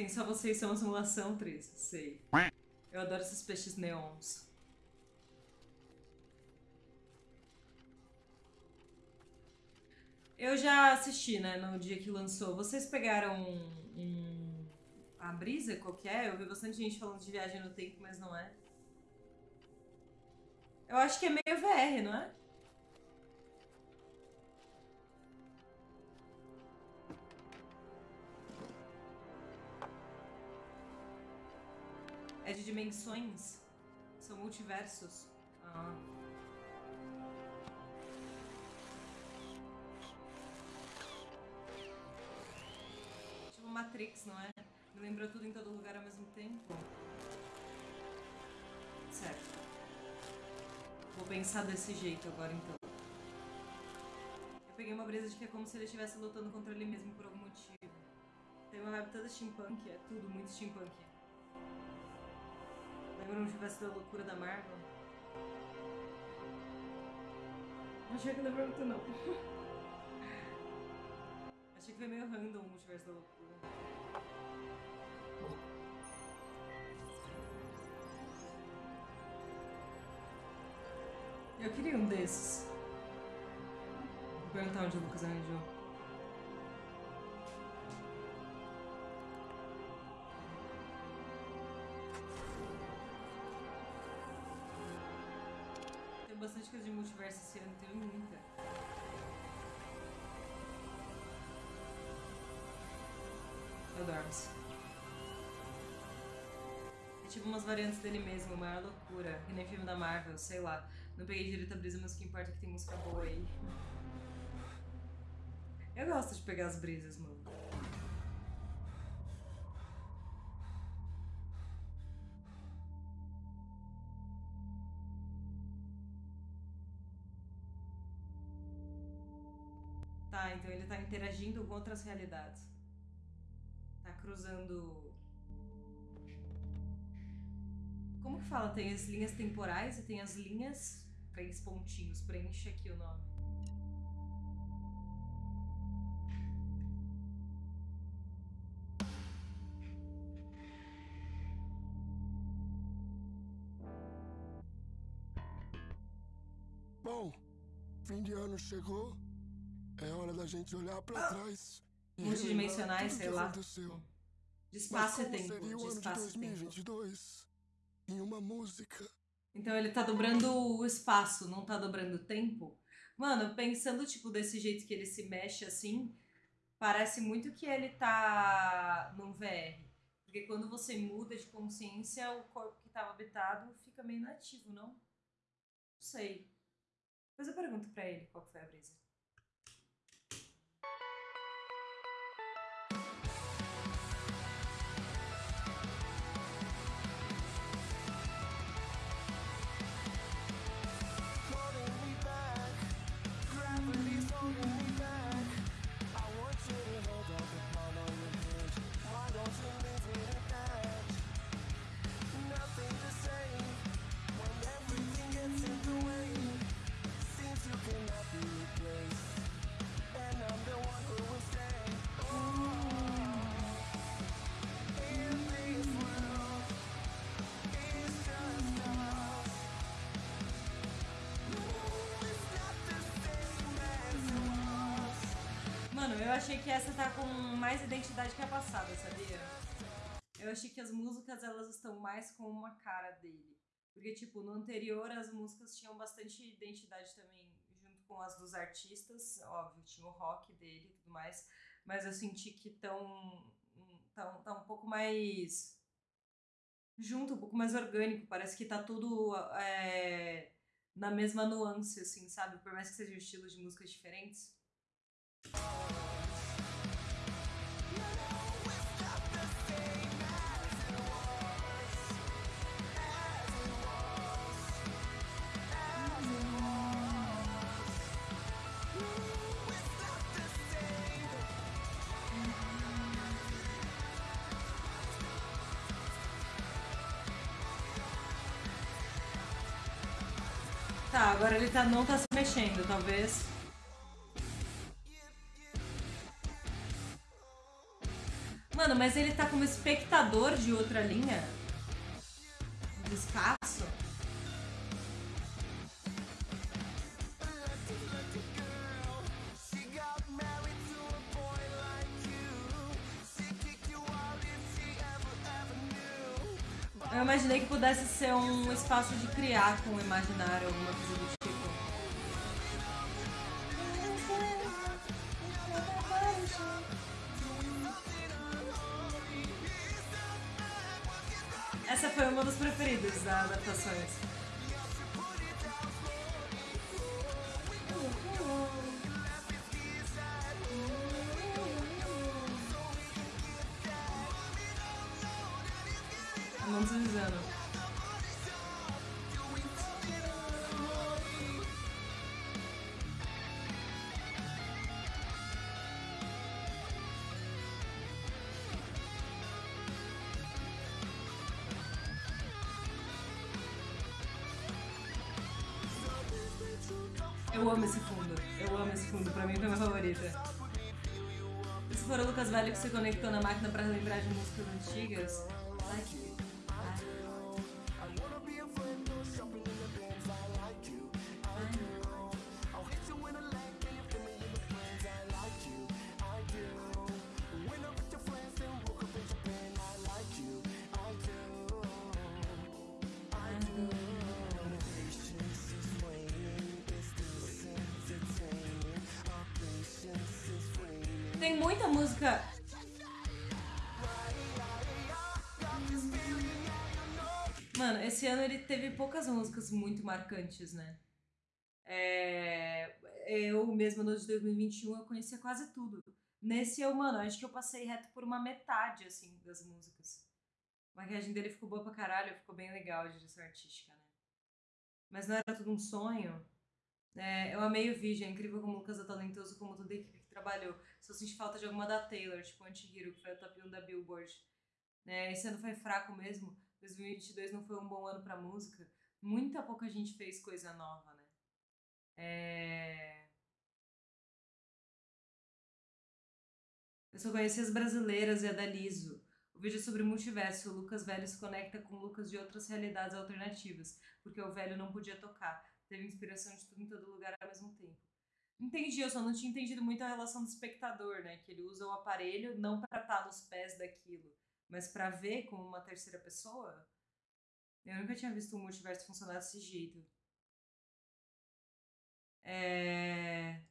Tem só vocês são uma simulação, Tris. Sei. Eu adoro esses peixes neons. Eu já assisti, né, no dia que lançou. Vocês pegaram um, um, a brisa, qual que é? Eu vi bastante gente falando de viagem no tempo, mas não é. Eu acho que é meio VR, não é? É de dimensões? São multiversos? Ah. Tipo Matrix, não é? Me lembrou tudo em todo lugar ao mesmo tempo. Certo. Vou pensar desse jeito agora então. Eu peguei uma brisa de que é como se ele estivesse lutando contra ele mesmo por algum motivo. Tem uma vibe toda steampunk, é tudo muito steampunk. Lembra um universo da loucura da Marvel? Não achei que lembrou muito não. achei que foi meio random o multiverso da loucura. Eu queria um desses. Vou perguntar onde o Lucas arranjou. Multiverso esse ano, tem muita. Eu dormo. É tipo umas variantes dele mesmo, maior loucura. Que nem filme da Marvel, sei lá. Não peguei direito a brisa, mas o que importa é que tem música boa aí. Eu gosto de pegar as brisas, mano. Tá, então ele tá interagindo com outras realidades. Tá cruzando. Como que fala? Tem as linhas temporais e tem as linhas. Três pontinhos. Preenche aqui o nome. Bom, fim de ano chegou. Gente olhar pra trás. e Multidimensionais, sei lá. aconteceu. De espaço e tempo. seria De o ano de espaço e tempo. 2022 em uma música? Então ele tá dobrando o espaço, não tá dobrando o tempo. Mano, pensando, tipo, desse jeito que ele se mexe assim, parece muito que ele tá num VR. Porque quando você muda de consciência, o corpo que tava habitado fica meio inativo, não? Não sei. Depois eu pergunto pra ele qual foi a brisa. Eu achei que essa tá com mais identidade que a passada, sabia? Eu achei que as músicas elas estão mais com uma cara dele. Porque, tipo, no anterior as músicas tinham bastante identidade também, junto com as dos artistas. Óbvio, tinha o rock dele e tudo mais. Mas eu senti que tão, tão, tá um pouco mais. junto, um pouco mais orgânico. Parece que tá tudo é, na mesma nuance, assim, sabe? Por mais que sejam estilos de músicas diferentes. Ele tá, não tá se mexendo, talvez. Mano, mas ele tá como espectador de outra linha? Do espaço? Eu imaginei que pudesse ser um espaço de criar com o imaginário, alguma coisa do tipo. Uma das preferidas das adaptações. Eu amo esse fundo. Eu amo esse fundo. Pra mim foi minha favorita. Se for o Lucas Velho que se conectou na máquina pra lembrar de músicas antigas, Tem muita música. Mano, esse ano ele teve poucas músicas muito marcantes, né? É... Eu mesma no de 2021 eu conhecia quase tudo. Nesse eu, mano, acho que eu passei reto por uma metade, assim, das músicas. A maquiagem dele ficou boa pra caralho, ficou bem legal a direção artística, né? Mas não era tudo um sonho. É, eu amei o vídeo, é incrível como o Lucas é talentoso, como toda a equipe trabalhou. Só senti falta de alguma da Taylor, tipo Anti-Hero, que foi o top 1 da Billboard. É, esse ano foi fraco mesmo, 2022 não foi um bom ano pra música. Muita pouca gente fez coisa nova, né? É... Eu só conheci as brasileiras e a da Liso. O vídeo é sobre o multiverso. O Lucas Velho se conecta com Lucas de outras realidades alternativas, porque o velho não podia tocar. Teve inspiração de tudo em todo lugar ao mesmo tempo. Entendi, eu só não tinha entendido muito a relação do espectador, né? Que ele usa o aparelho não pra estar nos pés daquilo, mas pra ver como uma terceira pessoa. Eu nunca tinha visto um multiverso funcionar desse jeito. É...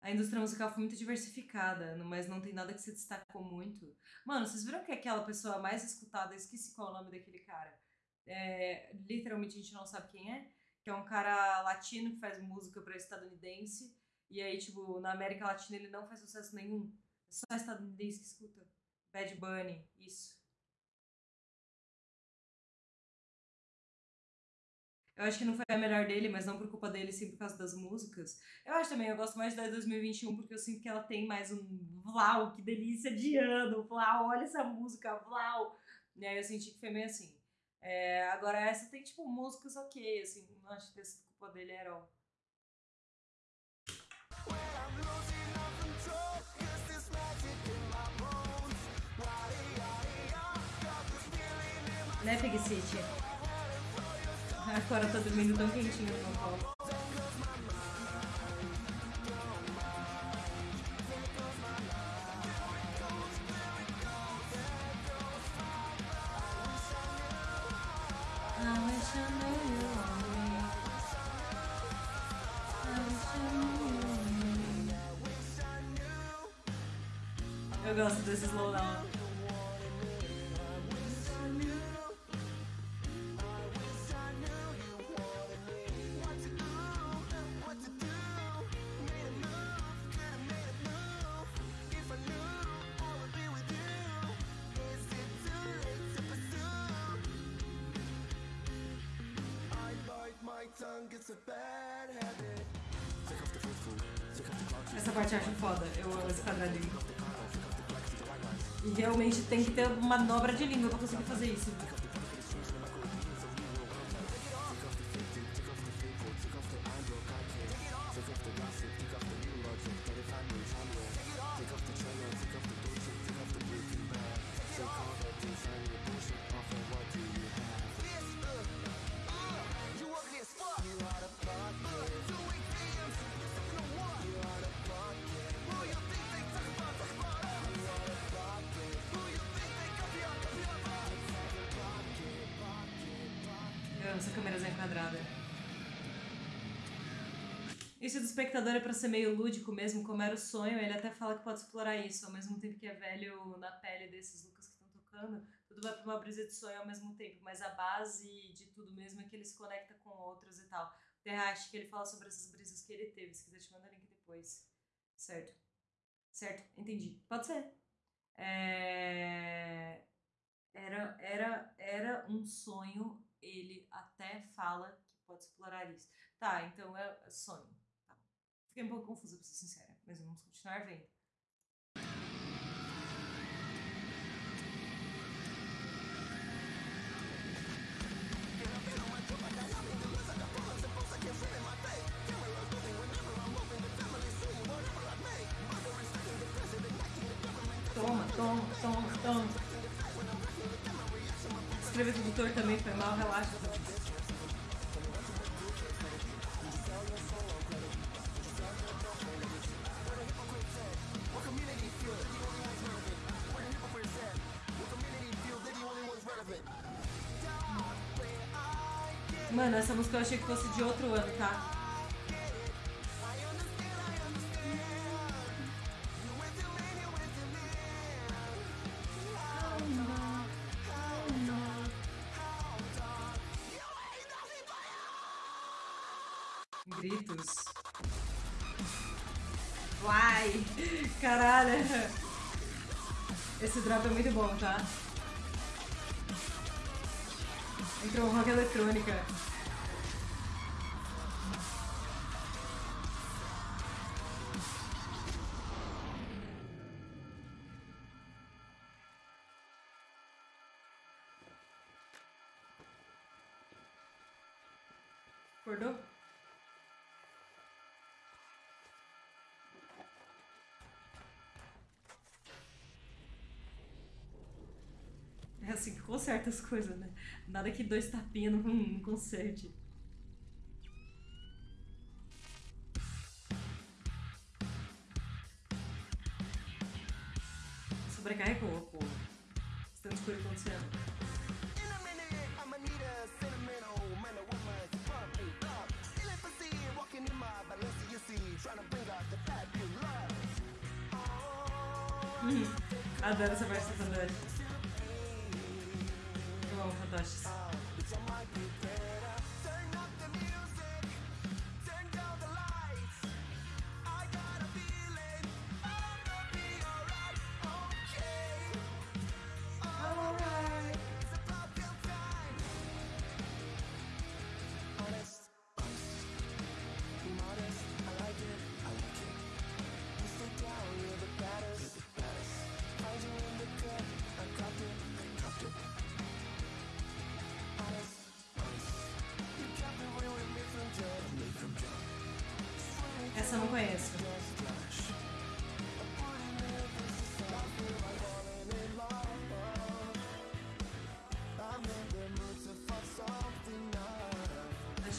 A indústria musical foi muito diversificada, mas não tem nada que se destacou muito. Mano, vocês viram que aquela pessoa mais escutada, esqueci qual é o nome daquele cara. É, literalmente a gente não sabe quem é, que é um cara latino que faz música para estadunidense. E aí, tipo, na América Latina ele não faz sucesso nenhum. É só estadunidense que escuta. Bad Bunny, isso. Eu acho que não foi a melhor dele, mas não por culpa dele, sim por causa das músicas. Eu acho também, eu gosto mais da 2021 porque eu sinto que ela tem mais um Vlau, que delícia de ano, Vlau, olha essa música, Vlau. E aí eu senti que foi meio assim. É, agora essa tem, tipo, músicas ok, assim, não acho que sido culpa dele era all. Né, Pig City? Agora tô dormindo tão quentinho no meu. Faithful, take off the clock. Essa parte eu acho foda. Eu amo esse quadradinho. Realmente tem que ter uma manobra de língua pra conseguir fazer isso. Essa câmerazinha quadrada. Isso do espectador é pra ser meio lúdico mesmo, como era o sonho, ele até fala que pode explorar isso, ao mesmo tempo que é velho na pele desses Lucas que estão tocando, tudo vai pra uma brisa de sonho ao mesmo tempo, mas a base de tudo mesmo é que ele se conecta com outros e tal. Terra, acho que ele fala sobre essas brisas que ele teve, se quiser te mandar link depois. Certo. Certo, entendi. Pode ser. É... Era, era, era um sonho, ele até fala que pode explorar isso. Tá, então é é sonho. Tá. Fiquei um pouco confusa, pra ser sincera, mas vamos continuar vendo. Toma, toma, toma, toma. Escrever tutor também foi mal, relaxa. Mano, essa música eu achei que fosse de outro ano, tá? Acordou? É assim que conserta as coisas, né? Nada que dois tapinhas não, não conserte. Uhum. Adoro essa parte do Fantoche. Eu amo fantoches.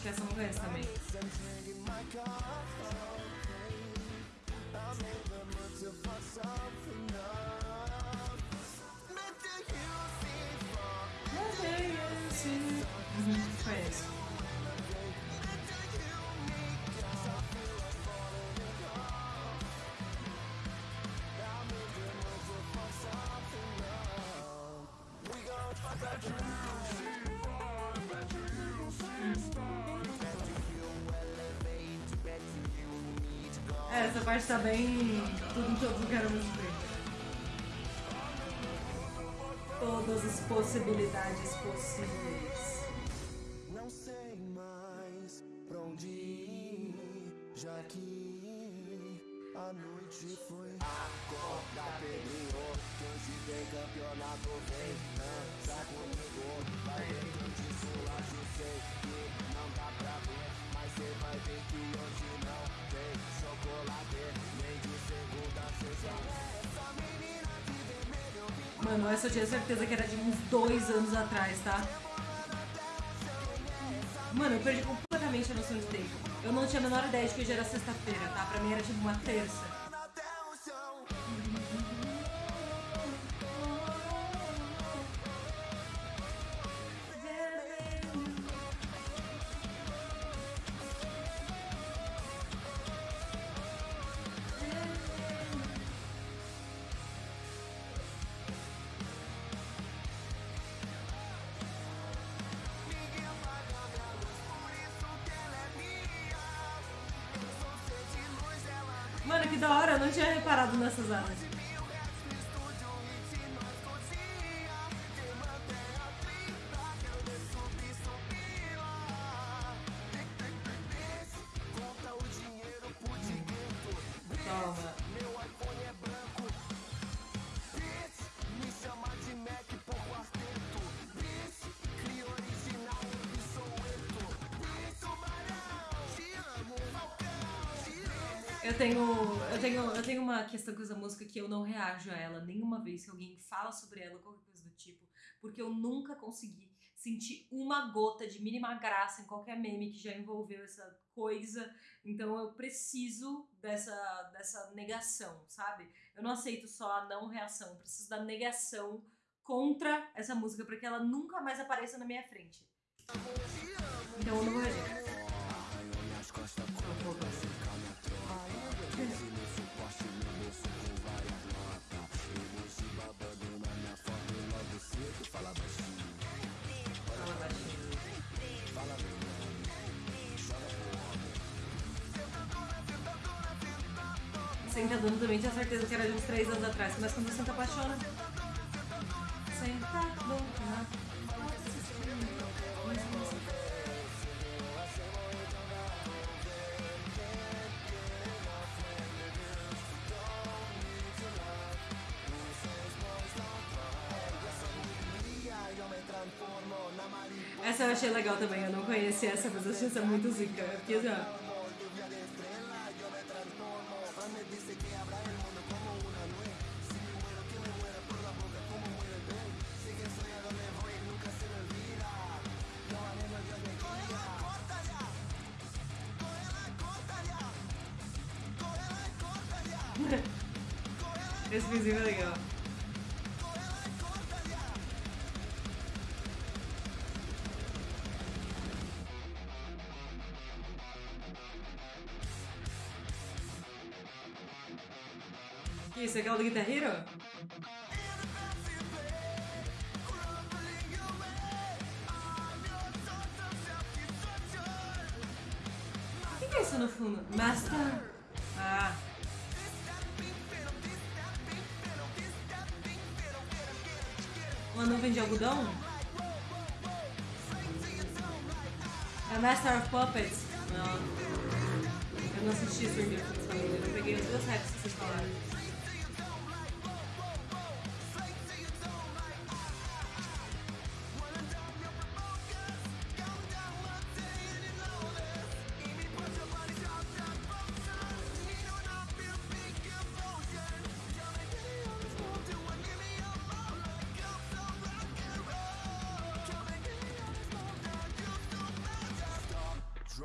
Acho que essa eu não conheço também. Uhum, conheço. Parte tá bem. Tudo em todo lugar ao mesmo tempo. Todas as possibilidades possíveis. Não sei mais pra onde ir, já que a noite foi. Acorda, Pedrinho, que hoje tem campeonato, vem, dança comigo, vai ver eu te sulacho, sei que não dá pra ver, mas cê vai ver que hoje não tem chocolate, nem de segunda a sexta. Mano, essa eu tinha certeza que era de uns dois anos atrás, tá? Mano, eu perdi completamente a noção de tempo. Eu não tinha a menor ideia de que hoje era sexta-feira, tá? Pra mim era tipo uma terça. Eu não tinha reparado nessas armas. Eu tenho, eu, tenho, eu tenho uma questão com essa música que eu não reajo a ela nenhuma vez que alguém fala sobre ela ou qualquer coisa do tipo, porque eu nunca consegui sentir uma gota de mínima graça em qualquer meme que já envolveu essa coisa. Então eu preciso dessa, dessa negação, sabe? Eu não aceito só a não reação, eu preciso da negação contra essa música para que ela nunca mais apareça na minha frente. Então eu não vou reagir. Sentadona também tinha certeza que era de uns 3 anos atrás, mas quando você se apaixona. Sentadona. Essa eu achei legal também, eu não conhecia essa, mas eu achei essa muito zica. Fiquei assim, ó. Esse vizinho é legal. Que isso, é aquela do Guitar Hero? O que é isso no fundo? Master. Ah. Nuvem de algodão? É Master of Puppets? Não. Eu não assisti família. Eu peguei as duas raps que vocês falaram.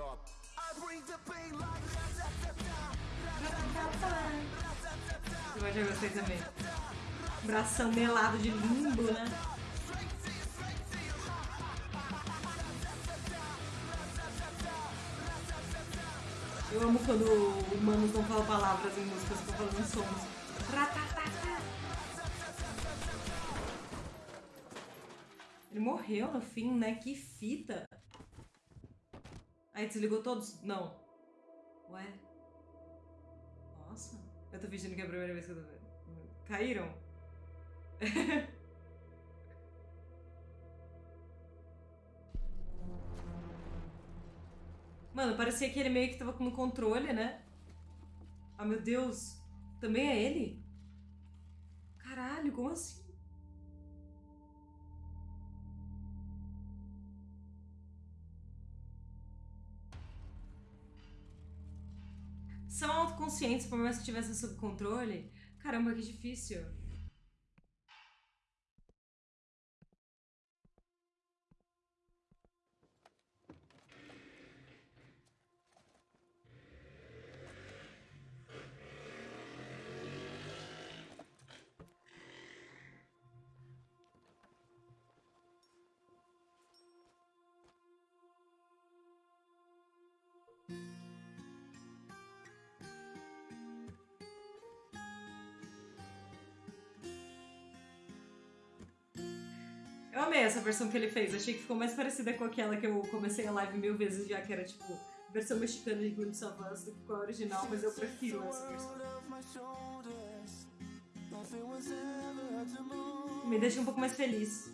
Like Eu já gostei também. Bração melado de limbo, né? Eu amo quando humanos não falam palavras em músicas, estão falando sons. Ele morreu no fim, né? Que fita. Aí desligou todos? Não. Ué? Nossa. Eu tô fingindo que é a primeira vez que eu tô vendo. Caíram? Mano, parecia que ele meio que tava no controle, né? Ah, meu Deus. Também é ele? Caralho, como assim? São autoconscientes, por mais que tivessem sob controle. Caramba, que difícil. Amei essa versão que ele fez. Achei que ficou mais parecida com aquela que eu comecei a live mil vezes já, que era tipo versão mexicana de Glimpse of Us do que a original, mas eu prefiro essa versão. Me deixa um pouco mais feliz.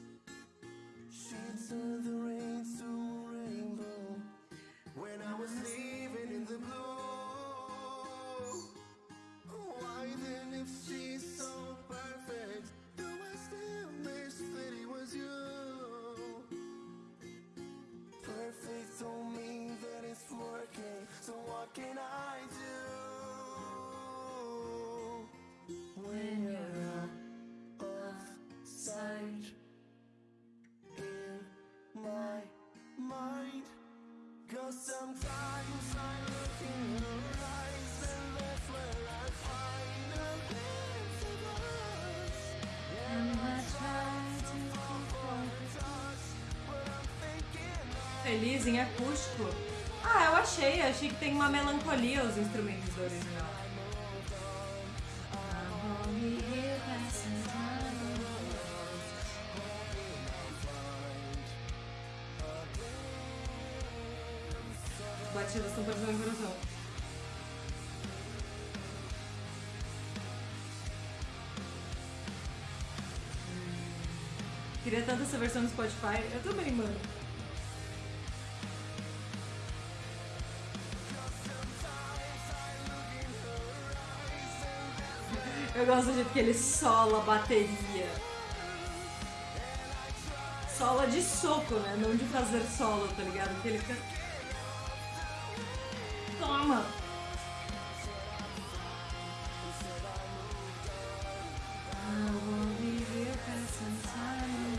Feliz em acústico. Ah, eu achei. Achei que tem uma melancolia os instrumentos do original. As batidas estão parecendo coração. Queria tanto essa versão do Spotify. Eu também, mano. Eu gosto do jeito que ele sola a bateria. Sola de soco, né? Não de fazer solo, tá ligado? Que ele. Toma! Passing time.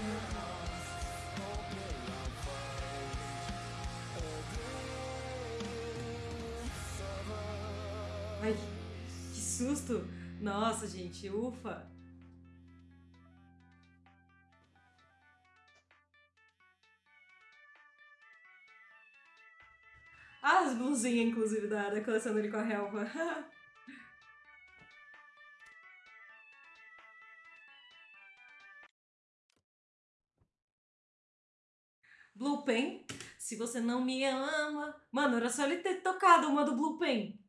Ai, que susto! Nossa, gente, ufa! As blusinhas, inclusive, da, da coleção dele com a relva. Blue Pen, se você não me ama. Mano, era só ele ter tocado uma do Blue Pen.